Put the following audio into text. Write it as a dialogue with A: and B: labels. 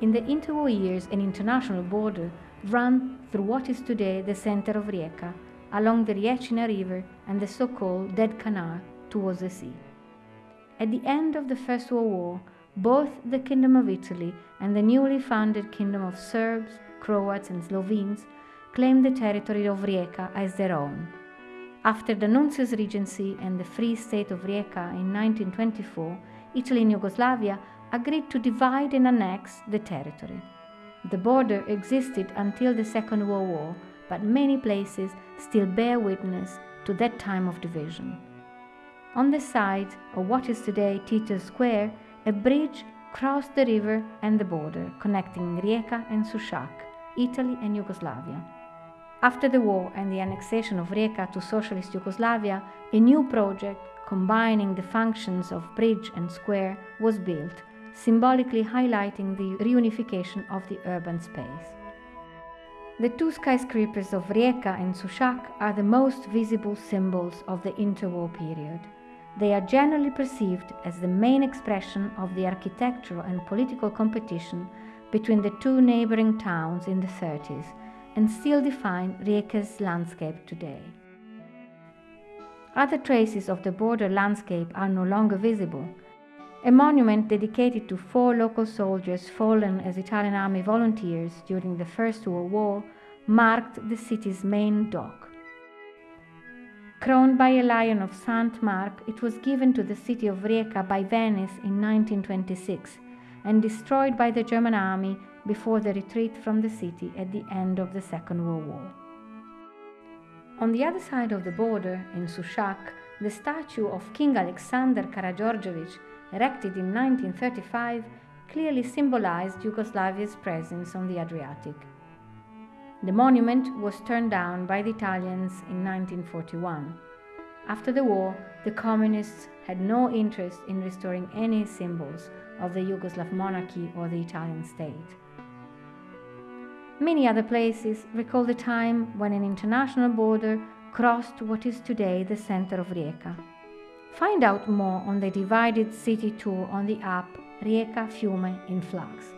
A: In the interwar years, an international border ran through what is today the center of Rijeka, along the Rječina River and the so-called Dead Canal towards the sea. At the end of the First World War, both the Kingdom of Italy and the newly founded Kingdom of Serbs, Croats and Slovenes claimed the territory of Rijeka as their own. After the Nuncius Regency and the Free State of Rijeka in 1924, Italy and Yugoslavia agreed to divide and annex the territory. The border existed until the Second World War, but many places still bear witness to that time of division. On the side of what is today Tito Square, a bridge crossed the river and the border, connecting Rijeka and Sušak, Italy and Yugoslavia. After the war and the annexation of Rijeka to Socialist Yugoslavia, a new project combining the functions of bridge and square was built, symbolically highlighting the reunification of the urban space. The two skyscrapers of Rijeka and Sušak are the most visible symbols of the interwar period. They are generally perceived as the main expression of the architectural and political competition between the two neighboring towns in the 30s and still define Rijeka's landscape today. Other traces of the border landscape are no longer visible. A monument dedicated to four local soldiers fallen as Italian army volunteers during the First World War marked the city's main dock. Crowned by a lion of St. Mark, it was given to the city of Rijeka by Venice in 1926 and destroyed by the German army before the retreat from the city at the end of the Second World War. On the other side of the border, in Sušak, the statue of King Alexander Karađorđević, erected in 1935, clearly symbolized Yugoslavia's presence on the Adriatic. The monument was turned down by the Italians in 1941. After the war, the communists had no interest in restoring any symbols of the Yugoslav monarchy or the Italian state. Many other places recall the time when an international border crossed what is today the center of Rijeka. Find out more on the divided city tour on the app Rijeka Fiume in Flux.